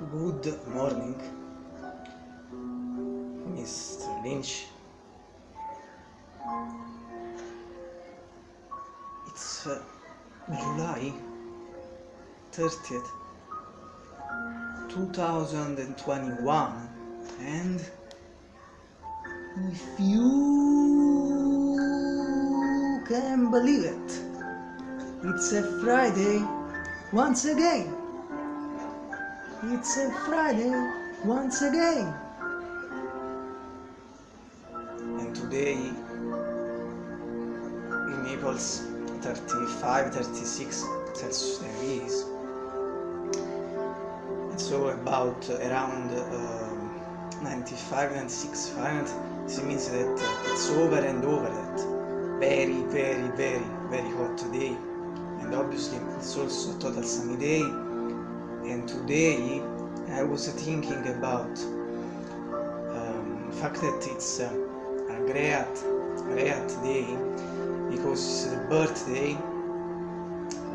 Good morning, Mr. Lynch. It's uh, July 30th, 2021, and if you can believe it, it's a Friday once again. It's a Friday once again. And today in Naples 35 36 Celsius degrees. It's so about around uh, 95 96 Fahrenheit. This means that uh, it's over and over that very very very very hot today and obviously it's also a total sunny day and today I was thinking about um, fact that it's uh, a great, great day because it's the birthday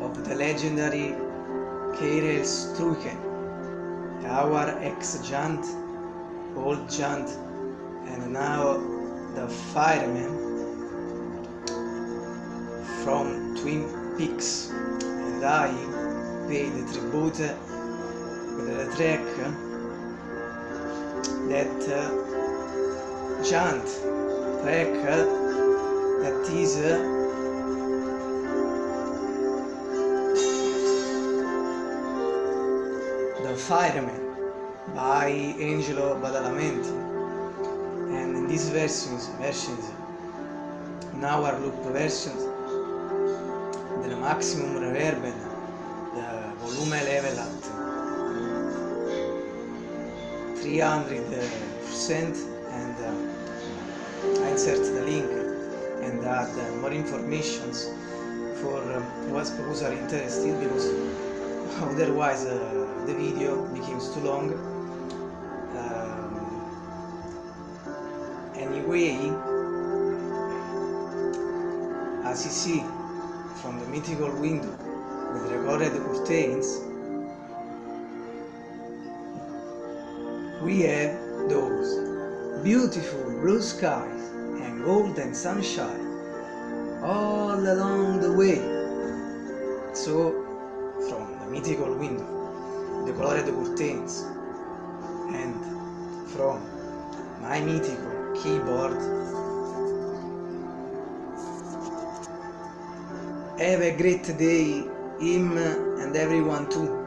of the legendary Karel Struycken, our ex-giant, old giant, and now the fireman from Twin Peaks, and I paid tribute the track that uh, giant track uh, that is The Fireman by Angelo Badalamenti. And in these versions, versions in our loop versions the maximum reverb the volume level at 300% and uh, insert the link and add uh, more informations for um, who's are interested because otherwise uh, the video becomes too long. Um, anyway as you see from the mythical window with recorded curtains we have those beautiful blue skies and golden sunshine all along the way. So, from the mythical window, the colored curtains, and from my mythical keyboard, have a great day, him and everyone too.